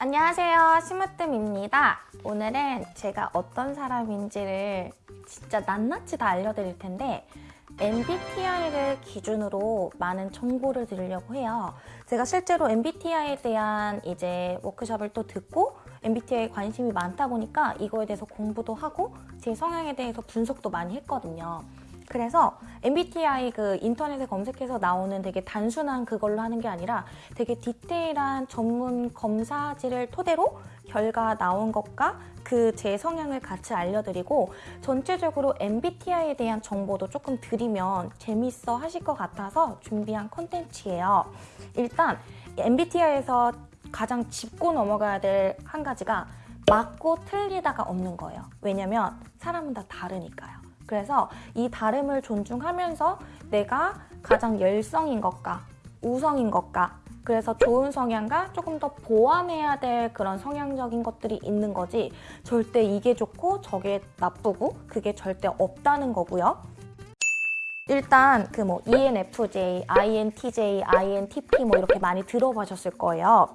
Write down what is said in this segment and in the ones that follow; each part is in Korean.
안녕하세요. 심으뜸입니다. 오늘은 제가 어떤 사람인지를 진짜 낱낱이 다 알려드릴 텐데 MBTI를 기준으로 많은 정보를 드리려고 해요. 제가 실제로 MBTI에 대한 이제 워크숍을 또 듣고 MBTI에 관심이 많다 보니까 이거에 대해서 공부도 하고 제 성향에 대해서 분석도 많이 했거든요 그래서 MBTI 그 인터넷에 검색해서 나오는 되게 단순한 그걸로 하는 게 아니라 되게 디테일한 전문 검사지를 토대로 결과 나온 것과 그 제 성향을 같이 알려드리고 전체적으로 MBTI에 대한 정보도 조금 드리면 재밌어 하실 것 같아서 준비한 컨텐츠예요. 일단 MBTI에서 가장 짚고 넘어가야 될 한 가지가 맞고 틀리다가 없는 거예요. 왜냐면 사람은 다 다르니까요. 그래서 이 다름을 존중하면서 내가 가장 열성인 것과 우성인 것과 그래서 좋은 성향과 조금 더 보완해야 될 그런 성향적인 것들이 있는 거지 절대 이게 좋고 저게 나쁘고 그게 절대 없다는 거고요. 일단 그 뭐 ENFJ, INTJ, INTP 뭐 이렇게 많이 들어보셨을 거예요.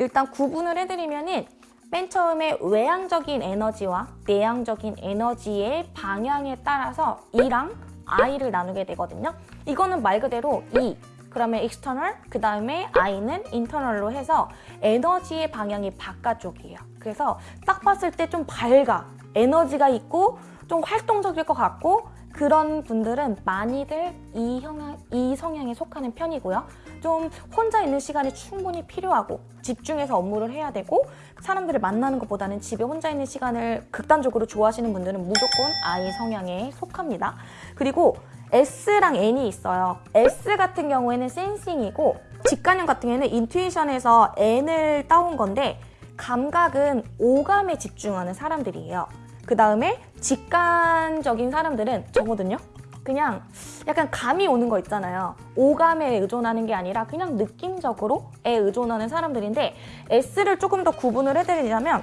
일단 구분을 해드리면은 맨 처음에 외향적인 에너지와 내향적인 에너지의 방향에 따라서 E랑 I를 나누게 되거든요. 이거는 말 그대로 E, 그러면 external, 그 다음에 I는 internal로 해서 에너지의 방향이 바깥쪽이에요. 그래서 딱 봤을 때 좀 밝아, 에너지가 있고 좀 활동적일 것 같고 그런 분들은 많이들 이, 형향, 이 성향에 속하는 편이고요. 좀 혼자 있는 시간이 충분히 필요하고 집중해서 업무를 해야 되고 사람들을 만나는 것보다는 집에 혼자 있는 시간을 극단적으로 좋아하시는 분들은 무조건 I 성향에 속합니다. 그리고 S랑 N이 있어요. S 같은 경우에는 센싱이고 직관형 같은 경우에는 인투이션에서 N을 따온 건데 감각은 오감에 집중하는 사람들이에요. 그 다음에 직관적인 사람들은 저거든요. 그냥 약간 감이 오는 거 있잖아요. 오감에 의존하는 게 아니라 그냥 느낌적으로에 의존하는 사람들인데 S를 조금 더 구분을 해드리자면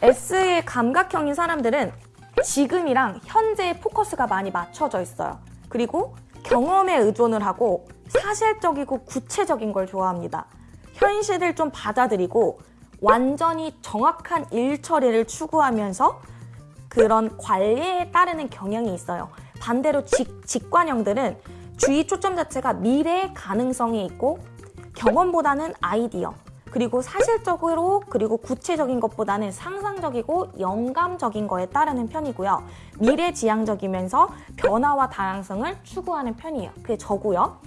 S의 감각형인 사람들은 지금이랑 현재의 포커스가 많이 맞춰져 있어요. 그리고 경험에 의존을 하고 사실적이고 구체적인 걸 좋아합니다. 현실을 좀 받아들이고 완전히 정확한 일 처리를 추구하면서 그런 관리에 따르는 경향이 있어요. 반대로 직, 직관형들은 주의 초점 자체가 미래의 가능성이 있고 경험보다는 아이디어 그리고 사실적으로 그리고 구체적인 것보다는 상상적이고 영감적인 거에 따르는 편이고요. 미래지향적이면서 변화와 다양성을 추구하는 편이에요. 그게 저고요.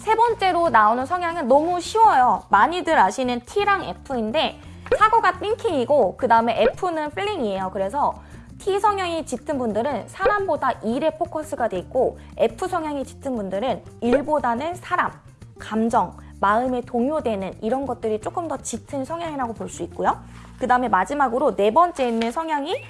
세 번째로 나오는 성향은 너무 쉬워요. 많이들 아시는 T랑 F인데 사고가 thinking이고 그 다음에 F는 feeling이에요. 그래서 T 성향이 짙은 분들은 사람보다 일에 포커스가 돼 있고 F 성향이 짙은 분들은 일보다는 사람, 감정, 마음에 동요되는 이런 것들이 조금 더 짙은 성향이라고 볼 수 있고요. 그 다음에 마지막으로 네 번째 있는 성향이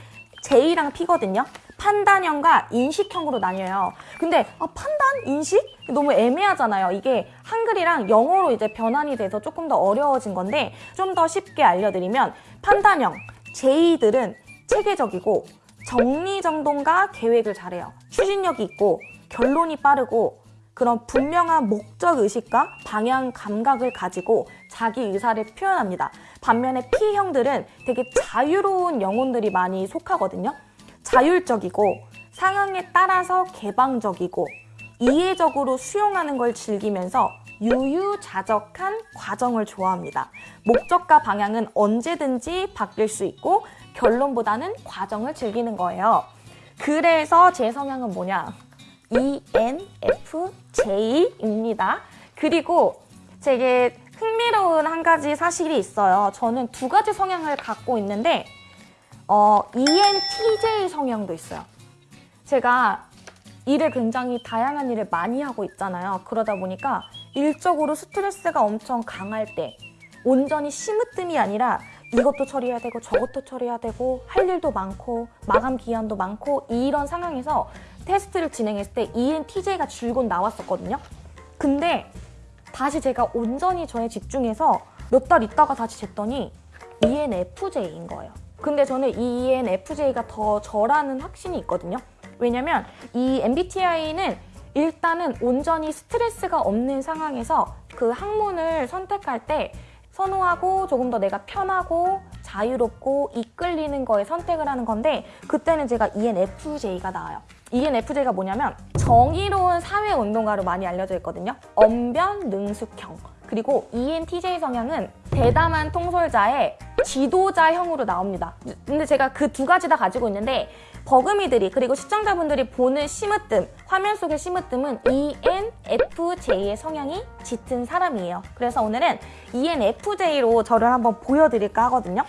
J랑 P거든요. 판단형과 인식형으로 나뉘어요. 근데 아, 판단? 인식? 너무 애매하잖아요. 이게 한글이랑 영어로 이제 변환이 돼서 조금 더 어려워진 건데 좀 더 쉽게 알려드리면 판단형, J들은 체계적이고 정리정돈과 계획을 잘해요. 추진력이 있고 결론이 빠르고 그런 분명한 목적 의식과 방향 감각을 가지고 자기 의사를 표현합니다. 반면에 P형들은 되게 자유로운 영혼들이 많이 속하거든요. 자율적이고 상황에 따라서 개방적이고 이해적으로 수용하는 걸 즐기면서 유유자적한 과정을 좋아합니다. 목적과 방향은 언제든지 바뀔 수 있고 결론보다는 과정을 즐기는 거예요. 그래서 제 성향은 뭐냐? ENFJ입니다. 그리고 되게 흥미로운 한 가지 사실이 있어요. 저는 두 가지 성향을 갖고 있는데 어, ENTJ 성향도 있어요. 제가 일을 굉장히 다양한 일을 많이 하고 있잖아요. 그러다 보니까 일적으로 스트레스가 엄청 강할 때 온전히 심으뜸이 아니라 이것도 처리해야 되고 저것도 처리해야 되고 할 일도 많고 마감 기한도 많고 이런 상황에서 테스트를 진행했을 때 ENTJ가 줄곧 나왔었거든요. 근데 다시 제가 온전히 저에 집중해서 몇 달 있다가 다시 쟀더니 ENFJ인 거예요. 근데 저는 이 ENFJ가 더 저라는 확신이 있거든요. 왜냐면 이 MBTI는 일단은 온전히 스트레스가 없는 상황에서 그 학문을 선택할 때 선호하고 조금 더 내가 편하고 자유롭고 이끌리는 거에 선택을 하는 건데 그때는 제가 ENFJ가 나와요. ENFJ가 뭐냐면 정의로운 사회운동가로 많이 알려져 있거든요. 언변, 능숙형. 그리고 ENTJ 성향은 대담한 통솔자의 지도자형으로 나옵니다. 근데 제가 그 두 가지 다 가지고 있는데 버금이들이 그리고 시청자분들이 보는 심으뜸, 화면 속의 심으뜸은 ENFJ의 성향이 짙은 사람이에요. 그래서 오늘은 ENFJ로 저를 한번 보여드릴까 하거든요.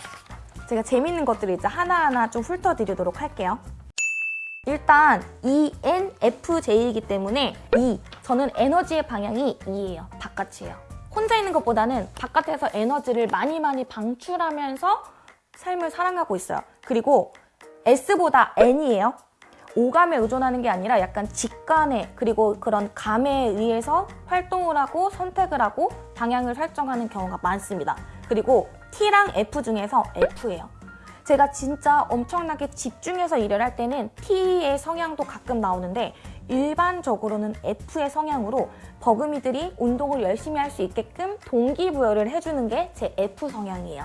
제가 재밌는 것들을 이제 하나하나 좀 훑어드리도록 할게요. 일단 ENFJ이기 때문에 E, 저는 에너지의 방향이 E예요. 바깥이에요. 혼자 있는 것보다는 바깥에서 에너지를 많이 많이 방출하면서 삶을 살아가고 있어요. 그리고 S보다 N이에요. 오감에 의존하는 게 아니라 약간 직관에 그리고 그런 감에 의해서 활동을 하고 선택을 하고 방향을 설정하는 경우가 많습니다. 그리고 T랑 F 중에서 F예요. 제가 진짜 엄청나게 집중해서 일을 할 때는 T의 성향도 가끔 나오는데 일반적으로는 F의 성향으로 버금이들이 운동을 열심히 할 수 있게끔 동기부여를 해주는 게 제 F 성향이에요.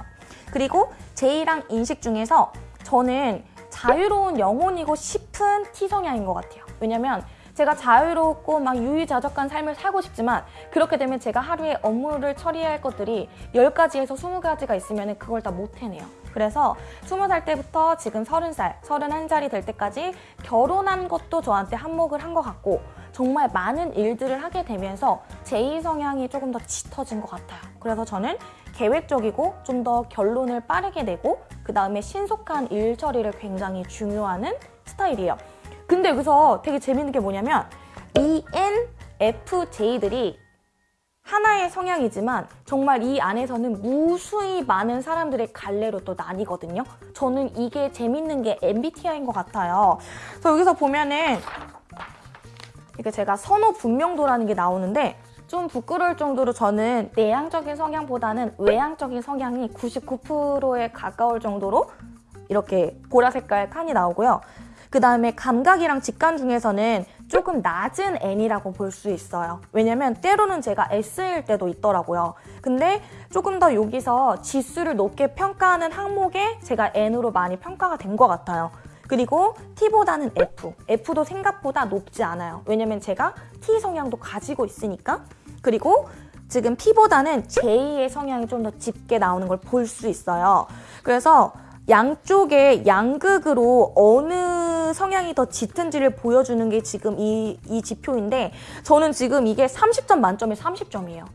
그리고 J랑 인식 중에서 저는 자유로운 영혼이고 싶은 T 성향인 것 같아요. 왜냐면 제가 자유롭고 막 유유자적한 삶을 살고 싶지만 그렇게 되면 제가 하루에 업무를 처리해야 할 것들이 10가지에서 20가지가 있으면 그걸 다 못 해내요. 그래서 20살 때부터 지금 30살, 31살이 될 때까지 결혼한 것도 저한테 한몫을 한 것 같고 정말 많은 일들을 하게 되면서 제2 성향이 조금 더 짙어진 것 같아요. 그래서 저는 계획적이고 좀 더 결론을 빠르게 내고 그 다음에 신속한 일 처리를 굉장히 중요하는 스타일이에요. 근데 여기서 되게 재밌는 게 뭐냐면 ENFJ들이 하나의 성향이지만 정말 이 안에서는 무수히 많은 사람들의 갈래로 또 나뉘거든요. 저는 이게 재밌는 게 MBTI인 것 같아요. 그래서 여기서 보면은 이게 제가 선호 분명도라는 게 나오는데 좀 부끄러울 정도로 저는 내향적인 성향보다는 외향적인 성향이 99%에 가까울 정도로 이렇게 보라 색깔 칸이 나오고요. 그 다음에 감각이랑 직관 중에서는 조금 낮은 N이라고 볼 수 있어요. 왜냐면 때로는 제가 S일 때도 있더라고요. 근데 조금 더 여기서 지수를 높게 평가하는 항목에 제가 N으로 많이 평가가 된 것 같아요. 그리고 T보다는 F. F도 생각보다 높지 않아요. 왜냐면 제가 T 성향도 가지고 있으니까. 그리고 지금 P보다는 J의 성향이 좀 더 짙게 나오는 걸 볼 수 있어요. 그래서 양쪽의 양극으로 어느 성향이 더 짙은지를 보여주는 게 지금 이, 이 지표인데 저는 지금 이게 30점 만점에 30점이에요.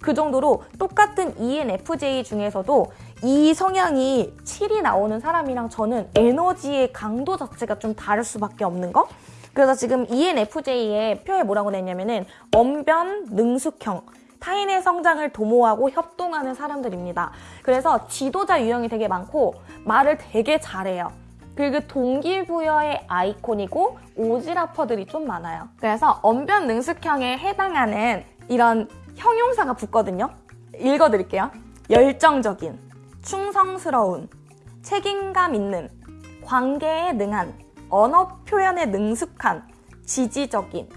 그 정도로 똑같은 ENFJ 중에서도 이 성향이 7이 나오는 사람이랑 저는 에너지의 강도 자체가 좀 다를 수밖에 없는 거? 그래서 지금 ENFJ의 표에 뭐라고 냈냐면은 언변 능숙형 타인의 성장을 도모하고 협동하는 사람들입니다. 그래서 지도자 유형이 되게 많고 말을 되게 잘해요. 그리고 동기부여의 아이콘이고 오지라퍼들이 좀 많아요. 그래서 언변 능숙형에 해당하는 이런 형용사가 붙거든요. 읽어드릴게요. 열정적인, 충성스러운, 책임감 있는, 관계에 능한, 언어 표현에 능숙한, 지지적인,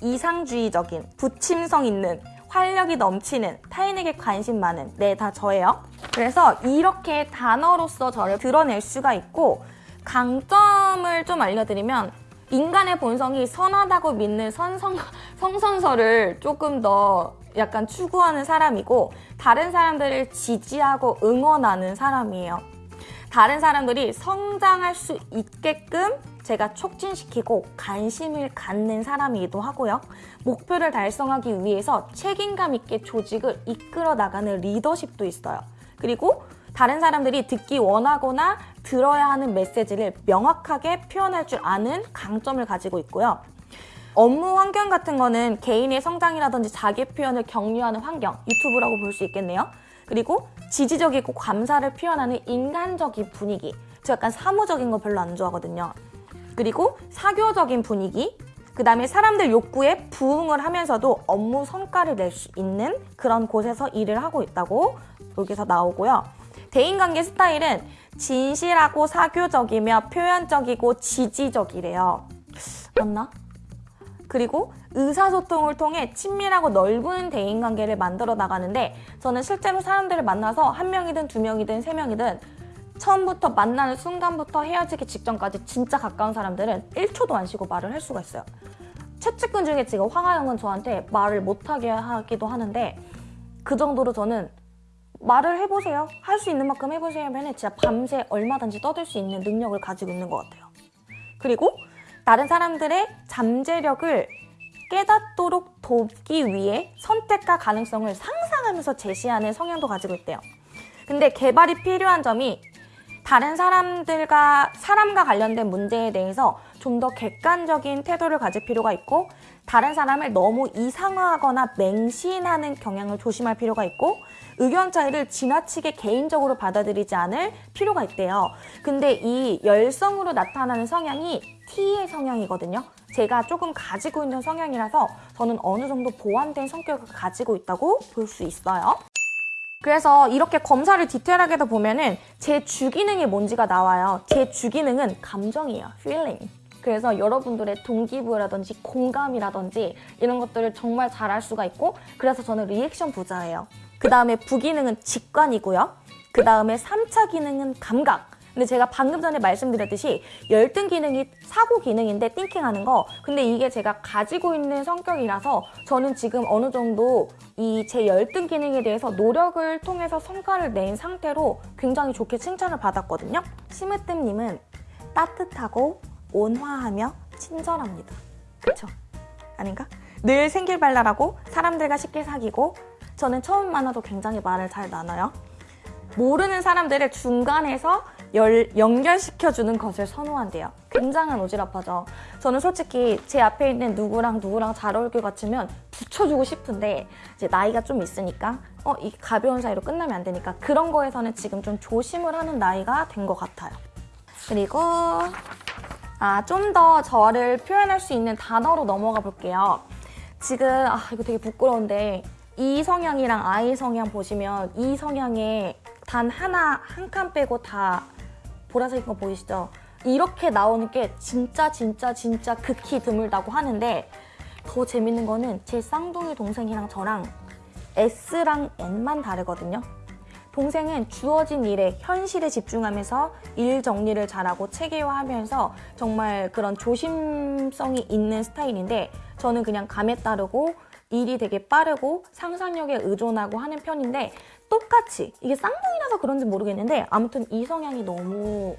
이상주의적인, 부침성 있는, 활력이 넘치는, 타인에게 관심 많은, 네, 다 저예요. 그래서 이렇게 단어로서 저를 드러낼 수가 있고, 강점을 좀 알려드리면, 인간의 본성이 선하다고 믿는 선성, 성선설을 조금 더 약간 추구하는 사람이고, 다른 사람들을 지지하고 응원하는 사람이에요. 다른 사람들이 성장할 수 있게끔 제가 촉진시키고 관심을 갖는 사람이기도 하고요. 목표를 달성하기 위해서 책임감 있게 조직을 이끌어 나가는 리더십도 있어요. 그리고 다른 사람들이 듣기 원하거나 들어야 하는 메시지를 명확하게 표현할 줄 아는 강점을 가지고 있고요. 업무 환경 같은 거는 개인의 성장이라든지 자기 표현을 격려하는 환경, 유튜브라고 볼 수 있겠네요. 그리고 지지적이고 감사를 표현하는 인간적인 분위기. 저 약간 사무적인 거 별로 안 좋아하거든요. 그리고 사교적인 분위기. 그 다음에 사람들 욕구에 부응을 하면서도 업무 성과를 낼 수 있는 그런 곳에서 일을 하고 있다고 여기서 나오고요. 대인관계 스타일은 진실하고 사교적이며 표현적이고 지지적이래요. 맞나? 그리고 의사소통을 통해 친밀하고 넓은 대인관계를 만들어 나가는데 저는 실제로 사람들을 만나서 한 명이든 두 명이든 세 명이든 처음부터 만나는 순간부터 헤어지기 직전까지 진짜 가까운 사람들은 1초도 안 쉬고 말을 할 수가 있어요. 최측근 중에 지금 황하영은 저한테 말을 못하게 하기도 하는데 그 정도로 저는 말을 해보세요. 할 수 있는 만큼 해보세요 하면 진짜 밤새 얼마든지 떠들 수 있는 능력을 가지고 있는 것 같아요. 그리고 다른 사람들의 잠재력을 깨닫도록 돕기 위해 선택과 가능성을 상상하면서 제시하는 성향도 가지고 있대요. 근데 개발이 필요한 점이 다른 사람들과 사람과 관련된 문제에 대해서 좀 더 객관적인 태도를 가질 필요가 있고 다른 사람을 너무 이상화하거나 맹신하는 경향을 조심할 필요가 있고 의견 차이를 지나치게 개인적으로 받아들이지 않을 필요가 있대요. 근데 이 열성으로 나타나는 성향이 T의 성향이거든요. 제가 조금 가지고 있는 성향이라서 저는 어느 정도 보완된 성격을 가지고 있다고 볼 수 있어요. 그래서 이렇게 검사를 디테일하게 보면은 제 주기능이 뭔지가 나와요. 제 주기능은 감정이에요. feeling. 그래서 여러분들의 동기부여라든지 공감이라든지 이런 것들을 정말 잘 알 수가 있고 그래서 저는 리액션 부자예요. 그 다음에 부기능은 직관이고요. 그 다음에 3차 기능은 감각. 근데 제가 방금 전에 말씀드렸듯이 열등 기능이 사고 기능인데 띵킹하는 거 근데 이게 제가 가지고 있는 성격이라서 저는 지금 어느 정도 이 제 열등 기능에 대해서 노력을 통해서 성과를 낸 상태로 굉장히 좋게 칭찬을 받았거든요 심으뜸님은 따뜻하고 온화하며 친절합니다 그쵸? 아닌가? 늘 생길 발랄하고 사람들과 쉽게 사귀고 저는 처음 만나도 굉장히 말을 잘 나눠요 모르는 사람들을 중간에서 열, 연결시켜주는 것을 선호한대요. 굉장한 오지랖하죠. 저는 솔직히 제 앞에 있는 누구랑 누구랑 잘 어울릴 것 같으면 붙여주고 싶은데 이제 나이가 좀 있으니까 어, 이 가벼운 사이로 끝나면 안 되니까 그런 거에서는 지금 좀 조심을 하는 나이가 된 것 같아요. 그리고 아, 좀 더 저를 표현할 수 있는 단어로 넘어가 볼게요. 지금 아, 이거 되게 부끄러운데 이 성향이랑 아이 성향 보시면 이 성향에 단 하나 한 칸 빼고 다 보라색인 거 보이시죠? 이렇게 나오는 게 진짜 진짜 진짜 극히 드물다고 하는데 더 재밌는 거는 제 쌍둥이 동생이랑 저랑 S랑 N만 다르거든요. 동생은 주어진 일에 현실에 집중하면서 일 정리를 잘하고 체계화하면서 정말 그런 조심성이 있는 스타일인데 저는 그냥 감에 따르고 일이 되게 빠르고 상상력에 의존하고 하는 편인데 똑같이 이게 쌍둥이라서 그런지 모르겠는데 아무튼 이 성향이 너무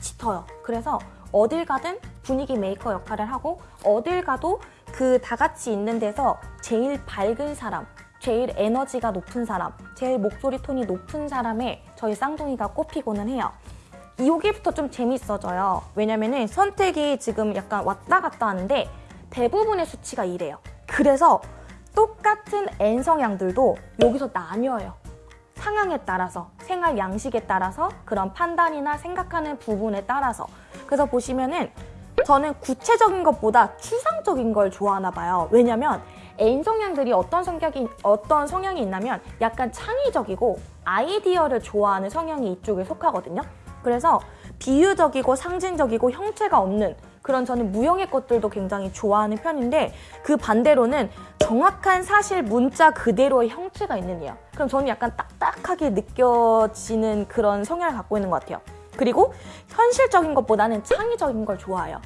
짙어요. 그래서 어딜 가든 분위기 메이커 역할을 하고 어딜 가도 그 다 같이 있는 데서 제일 밝은 사람, 제일 에너지가 높은 사람, 제일 목소리 톤이 높은 사람에 저희 쌍둥이가 꼽히고는 해요. 여기부터 좀 재밌어져요. 왜냐면은 선택이 지금 약간 왔다 갔다 하는데 대부분의 수치가 이래요. 그래서 똑같은 N 성향들도 여기서 나뉘어요. 상황에 따라서, 생활 양식에 따라서, 그런 판단이나 생각하는 부분에 따라서. 그래서 보시면은 저는 구체적인 것보다 추상적인 걸 좋아하나 봐요. 왜냐면 N 성향들이 어떤 성격이 어떤 성향이 있냐면 약간 창의적이고 아이디어를 좋아하는 성향이 이쪽에 속하거든요. 그래서 비유적이고 상징적이고 형체가 없는 그런 저는 무형의 것들도 굉장히 좋아하는 편인데 그 반대로는 정확한 사실 문자 그대로의 형체가 있는 이에요. 그럼 저는 약간 딱딱하게 느껴지는 그런 성향을 갖고 있는 것 같아요. 그리고 현실적인 것보다는 창의적인 걸 좋아해요.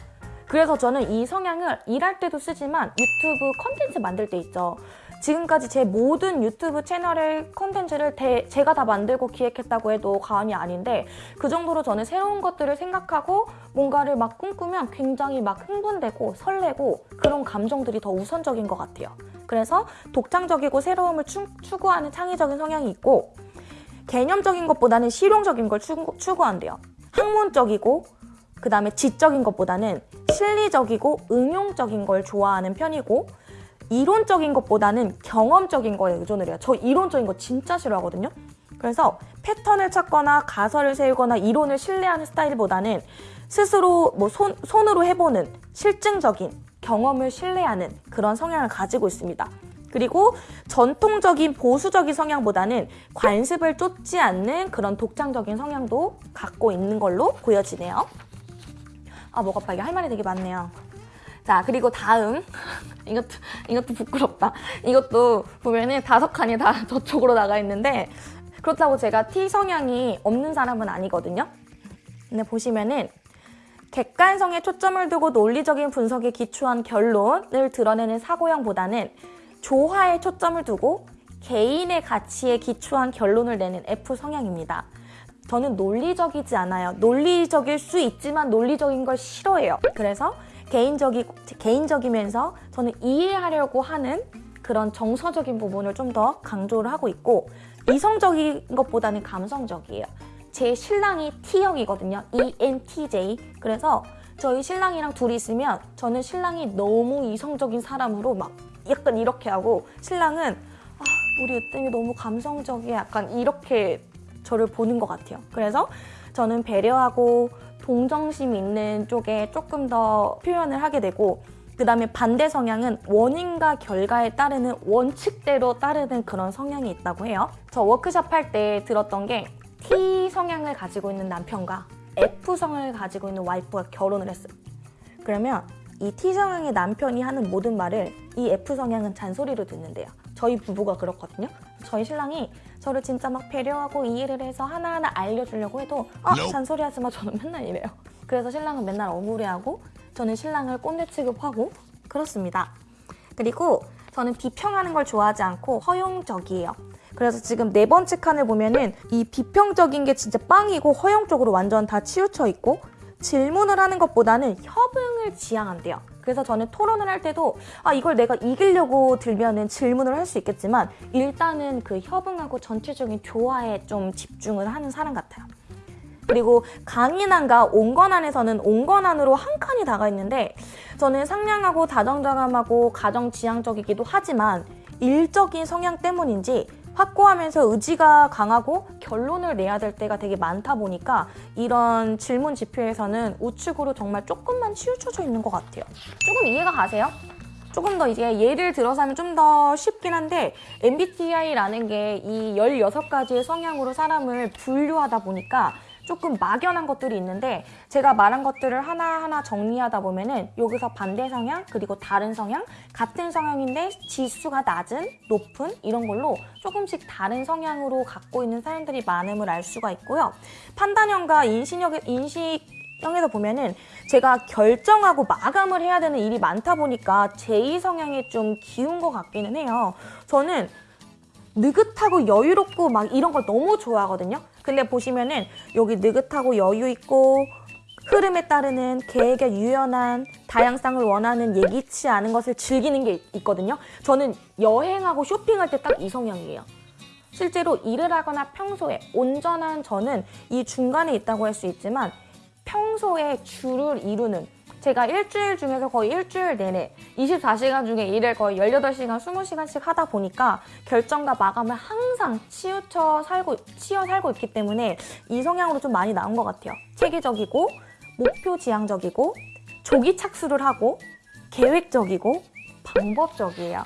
그래서 저는 이 성향을 일할 때도 쓰지만 유튜브 컨텐츠 만들 때 있죠. 지금까지 제 모든 유튜브 채널의 컨텐츠를 대, 제가 다 만들고 기획했다고 해도 과언이 아닌데 그 정도로 저는 새로운 것들을 생각하고 뭔가를 막 꿈꾸면 굉장히 막 흥분되고 설레고 그런 감정들이 더 우선적인 것 같아요. 그래서 독창적이고 새로움을 추, 구하는 창의적인 성향이 있고 개념적인 것보다는 실용적인 걸 추구, 추구한대요. 학문적이고 그 다음에 지적인 것보다는 실리적이고 응용적인 걸 좋아하는 편이고 이론적인 것보다는 경험적인 거에 의존을 해요. 저 이론적인 거 진짜 싫어하거든요. 그래서 패턴을 찾거나 가설을 세우거나 이론을 신뢰하는 스타일보다는 스스로 뭐 손, 손으로 해보는 실증적인 경험을 신뢰하는 그런 성향을 가지고 있습니다. 그리고 전통적인 보수적인 성향보다는 관습을 쫓지 않는 그런 독창적인 성향도 갖고 있는 걸로 보여지네요. 아, 목 아파. 이게 할 말이 되게 많네요. 자, 그리고 다음. 이것도, 이것도 부끄럽다. 이것도 보면은 다섯 칸이 다 저쪽으로 나가 있는데, 그렇다고 제가 T 성향이 없는 사람은 아니거든요. 근데 보시면은, 객관성에 초점을 두고 논리적인 분석에 기초한 결론을 드러내는 사고형보다는 조화에 초점을 두고 개인의 가치에 기초한 결론을 내는 F 성향입니다. 저는 논리적이지 않아요. 논리적일 수 있지만 논리적인 걸 싫어해요. 그래서 개인적이, 개인적이면서 저는 이해하려고 하는 그런 정서적인 부분을 좀 더 강조를 하고 있고 이성적인 것보다는 감성적이에요. 제 신랑이 T형이거든요. ENTJ. 그래서 저희 신랑이랑 둘이 있으면 저는 신랑이 너무 이성적인 사람으로 막 약간 이렇게 하고 신랑은 아, 우리 으뜸이 너무 감성적이야. 약간 이렇게 저를 보는 것 같아요. 그래서 저는 배려하고 동정심 있는 쪽에 조금 더 표현을 하게 되고 그 다음에 반대 성향은 원인과 결과에 따르는 원칙대로 따르는 그런 성향이 있다고 해요. 저 워크숍 할때 들었던 게 T 성향을 가지고 있는 남편과 F 성향을 가지고 있는 와이프가 결혼을 했어요. 그러면 이 T 성향의 남편이 하는 모든 말을 이 F 성향은 잔소리로 듣는데요. 저희 부부가 그렇거든요. 저희 신랑이 저를 진짜 막 배려하고 이해를 해서 하나하나 알려주려고 해도 아 잔소리 하지 마 저는 맨날 이래요. 그래서 신랑은 맨날 억울해하고 저는 신랑을 꼰대 취급하고 그렇습니다. 그리고 저는 비평하는 걸 좋아하지 않고 허용적이에요. 그래서 지금 네 번째 칸을 보면은 이 비평적인 게 진짜 빵이고 허용적으로 완전 다 치우쳐 있고 질문을 하는 것보다는 협응을 지향한대요. 그래서 저는 토론을 할 때도 아 이걸 내가 이기려고 들면은 질문을 할 수 있겠지만 일단은 그 협응하고 전체적인 조화에 좀 집중을 하는 사람 같아요. 그리고 강인한과 온건한에서는 온건한으로 한 칸이 다가 있는데 저는 상냥하고 다정다감하고 가정지향적이기도 하지만 일적인 성향 때문인지 확고하면서 의지가 강하고 결론을 내야 될 때가 되게 많다 보니까 이런 질문 지표에서는 우측으로 정말 조금만 치우쳐져 있는 것 같아요. 조금 이해가 가세요? 조금 더 이제 예를 들어서 하면 좀 더 쉽긴 한데 MBTI라는 게 이 16가지의 성향으로 사람을 분류하다 보니까 조금 막연한 것들이 있는데 제가 말한 것들을 하나하나 정리하다 보면은 여기서 반대 성향 그리고 다른 성향 같은 성향인데 지수가 낮은 높은 이런 걸로 조금씩 다른 성향으로 갖고 있는 사람들이 많음을 알 수가 있고요 판단형과 인식 형에서 보면은 제가 결정하고 마감을 해야 되는 일이 많다 보니까 제2 성향에 좀 기운 것 같기는 해요. 저는 느긋하고 여유롭고 막 이런 걸 너무 좋아하거든요. 근데 보시면은 여기 느긋하고 여유 있고 흐름에 따르는 계획에 유연한 다양성을 원하는 예기치 않은 것을 즐기는 게 있거든요. 저는 여행하고 쇼핑할 때 딱 이 성향이에요. 실제로 일을 하거나 평소에 온전한 저는 이 중간에 있다고 할 수 있지만 평소에 주를 이루는 제가 일주일 중에서 거의 일주일 내내 24시간 중에 일을 거의 18시간, 20시간씩 하다 보니까 결정과 마감을 항상 치우쳐 살고, 치여 살고 있기 때문에 이 성향으로 좀 많이 나온 것 같아요. 체계적이고, 목표 지향적이고, 조기 착수를 하고, 계획적이고, 방법적이에요.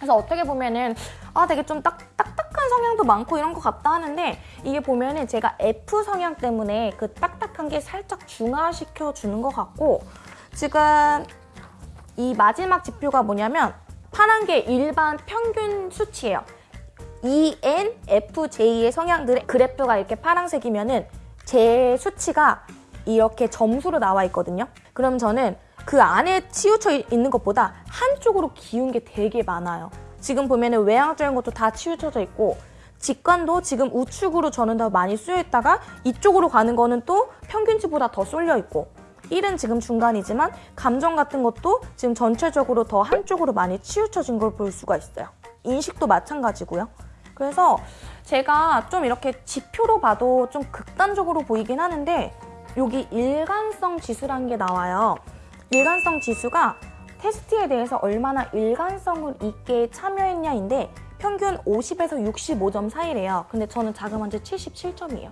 그래서 어떻게 보면은 아 되게 좀 딱, 딱딱한 성향도 많고 이런 것 같다 하는데 이게 보면은 제가 F 성향 때문에 그 딱딱한 게 살짝 중화시켜 주는 것 같고 지금 이 마지막 지표가 뭐냐면 파란 게 일반 평균 수치예요. ENFJ의 성향들의 그래프가 이렇게 파란색이면은 제 수치가 이렇게 점수로 나와 있거든요. 그럼 저는 그 안에 치우쳐 있는 것보다 한쪽으로 기운 게 되게 많아요. 지금 보면 은 외향적인 것도 다 치우쳐져 있고 직관도 지금 우측으로 저는 더 많이 쓰여 있다가 이쪽으로 가는 거는 또 평균치보다 더 쏠려 있고 일은 지금 중간이지만 감정 같은 것도 지금 전체적으로 더 한쪽으로 많이 치우쳐진 걸 볼 수가 있어요. 인식도 마찬가지고요. 그래서 제가 좀 이렇게 지표로 봐도 좀 극단적으로 보이긴 하는데 여기 일관성 지수라는 게 나와요. 일관성 지수가 테스트에 대해서 얼마나 일관성을 있게 참여했냐인데 평균 50에서 65점 사이래요. 근데 저는 자그마치 77점이에요.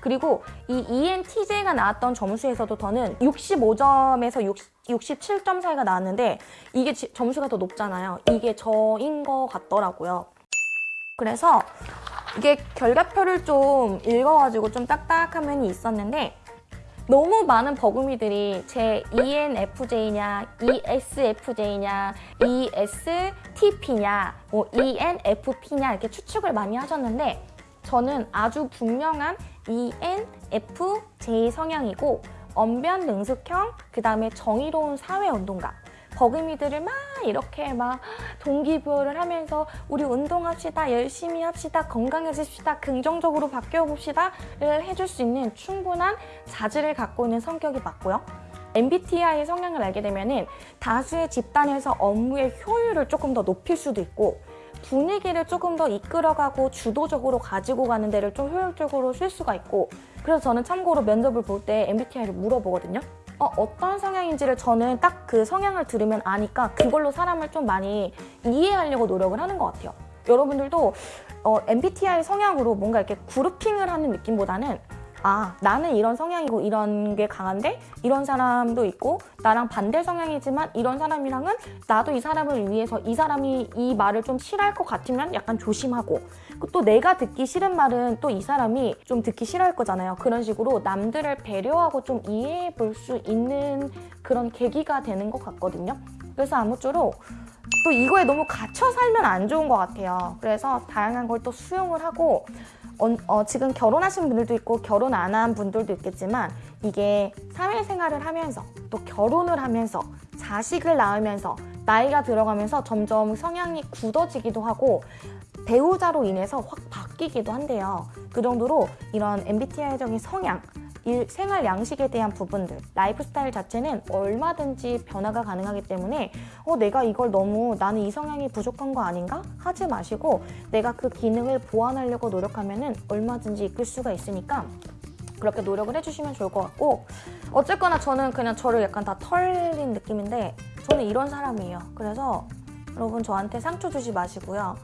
그리고 이 ENTJ가 나왔던 점수에서도 저는 65점에서 60, 67점 사이가 나왔는데 이게 지- 점수가 더 높잖아요. 이게 저인 것 같더라고요. 그래서 이게 결과표를 좀 읽어가지고 좀 딱딱한 면이 있었는데 너무 많은 버금이들이 제 ENFJ냐, ESFJ냐, ESTP냐, 뭐 ENFP냐 이렇게 추측을 많이 하셨는데 저는 아주 분명한 ENFJ 성향이고 언변 능숙형, 그 다음에 정의로운 사회운동가. 버금이들을 막 이렇게 막 동기부여를 하면서 우리 운동합시다, 열심히 합시다, 건강해집시다, 긍정적으로 바뀌어봅시다 를 해줄 수 있는 충분한 자질을 갖고 있는 성격이 맞고요. MBTI 성향을 알게 되면 은 다수의 집단에서 업무의 효율을 조금 더 높일 수도 있고 분위기를 조금 더 이끌어가고 주도적으로 가지고 가는 데를 좀 효율적으로 쓸 수가 있고 그래서 저는 참고로 면접을 볼 때 MBTI를 물어보거든요. 어, 어떤 성향인지를 저는 딱 그 성향을 들으면 아니까 그걸로 사람을 좀 많이 이해하려고 노력을 하는 것 같아요. 여러분들도 어, MBTI 성향으로 뭔가 이렇게 그룹핑을 하는 느낌보다는 아, 나는 이런 성향이고 이런 게 강한데 이런 사람도 있고 나랑 반대 성향이지만 이런 사람이랑은 나도 이 사람을 위해서 이 사람이 이 말을 좀 싫어할 것 같으면 약간 조심하고 또 내가 듣기 싫은 말은 또 이 사람이 좀 듣기 싫어할 거잖아요. 그런 식으로 남들을 배려하고 좀 이해해 볼 수 있는 그런 계기가 되는 것 같거든요. 그래서 아무쪼록 또 이거에 너무 갇혀 살면 안 좋은 것 같아요. 그래서 다양한 걸 또 수용을 하고 어, 어, 지금 결혼하신 분들도 있고 결혼 안 한 분들도 있겠지만 이게 사회생활을 하면서 또 결혼을 하면서 자식을 낳으면서 나이가 들어가면서 점점 성향이 굳어지기도 하고 배우자로 인해서 확 바뀌기도 한대요. 그 정도로 이런 MBTI적인 성향, 일, 생활 양식에 대한 부분들, 라이프 스타일 자체는 얼마든지 변화가 가능하기 때문에 어, 내가 이걸 너무 나는 이 성향이 부족한 거 아닌가? 하지 마시고 내가 그 기능을 보완하려고 노력하면은 얼마든지 이끌 수가 있으니까 그렇게 노력을 해주시면 좋을 것 같고 어쨌거나 저는 그냥 저를 약간 다 털린 느낌인데 저는 이런 사람이에요. 그래서 여러분 저한테 상처 주지 마시고요.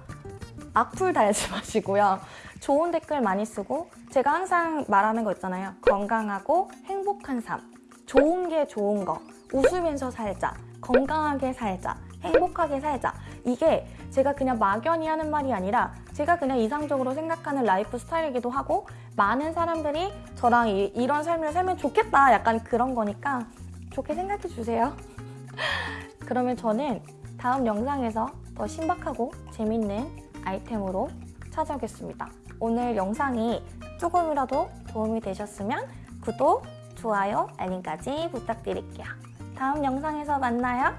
악플 달지 마시고요. 좋은 댓글 많이 쓰고 제가 항상 말하는 거 있잖아요. 건강하고 행복한 삶. 좋은 게 좋은 거. 웃으면서 살자. 건강하게 살자. 행복하게 살자. 이게 제가 그냥 막연히 하는 말이 아니라 제가 그냥 이상적으로 생각하는 라이프 스타일이기도 하고 많은 사람들이 저랑 이, 이런 삶을 살면 좋겠다. 약간 그런 거니까 좋게 생각해 주세요. 그러면 저는 다음 영상에서 더 신박하고 재밌는 아이템으로 찾아오겠습니다. 오늘 영상이 조금이라도 도움이 되셨으면 구독, 좋아요, 알림까지 부탁드릴게요. 다음 영상에서 만나요.